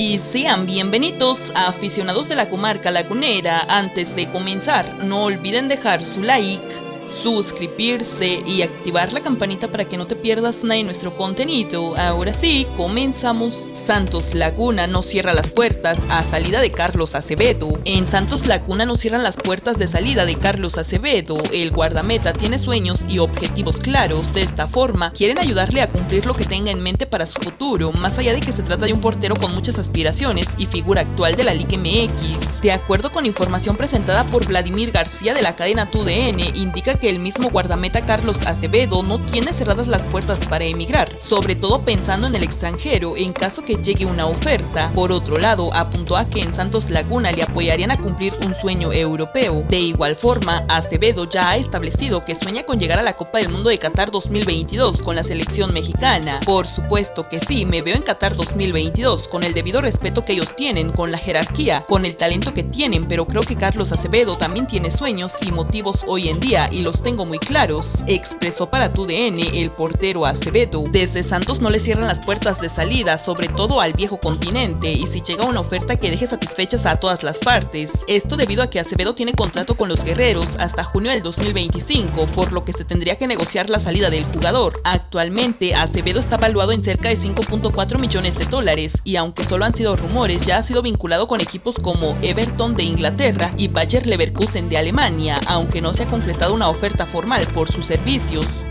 Y sean bienvenidos a aficionados de la comarca lagunera. Antes de comenzar, no olviden dejar su like suscribirse y activar la campanita para que no te pierdas nada de nuestro contenido. Ahora sí, comenzamos. Santos Laguna no cierra las puertas a salida de Carlos Acevedo. En Santos Laguna no cierran las puertas de salida de Carlos Acevedo. El guardameta tiene sueños y objetivos claros. De esta forma, quieren ayudarle a cumplir lo que tenga en mente para su futuro, más allá de que se trata de un portero con muchas aspiraciones y figura actual de la Liga MX. De acuerdo con información presentada por Vladimir García de la cadena TUDN, indica que el mismo guardameta Carlos Acevedo no tiene cerradas las puertas para emigrar, sobre todo pensando en el extranjero en caso que llegue una oferta. Por otro lado, apuntó a que en Santos Laguna le apoyarían a cumplir un sueño europeo. De igual forma, Acevedo ya ha establecido que sueña con llegar a la Copa del Mundo de Qatar 2022 con la selección mexicana. Por supuesto que sí, me veo en Qatar 2022 con el debido respeto que ellos tienen, con la jerarquía, con el talento que tienen, pero creo que Carlos Acevedo también tiene sueños y motivos hoy en día y los tengo muy claros, expresó para TUDN el portero Acevedo. Desde Santos no le cierran las puertas de salida, sobre todo al viejo continente, y si llega una oferta que deje satisfechas a todas las partes. Esto debido a que Acevedo tiene contrato con los guerreros hasta junio del 2025, por lo que se tendría que negociar la salida del jugador. Actualmente, Acevedo está valuado en cerca de 5.4 millones de dólares, y aunque solo han sido rumores, ya ha sido vinculado con equipos como Everton de Inglaterra y Bayer Leverkusen de Alemania, aunque no se ha concretado una oferta formal por sus servicios.